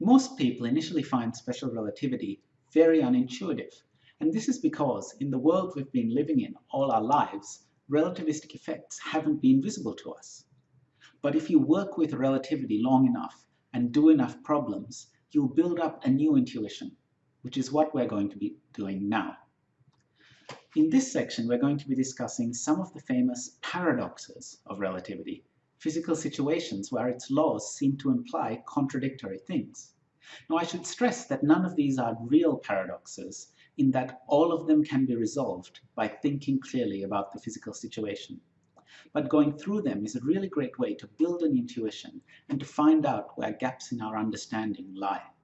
Most people initially find special relativity very unintuitive, and this is because in the world we've been living in all our lives, relativistic effects haven't been visible to us. But if you work with relativity long enough and do enough problems, you'll build up a new intuition, which is what we're going to be doing now. In this section, we're going to be discussing some of the famous paradoxes of relativity, physical situations where its laws seem to imply contradictory things. Now, I should stress that none of these are real paradoxes, in that all of them can be resolved by thinking clearly about the physical situation. But going through them is a really great way to build an intuition and to find out where gaps in our understanding lie.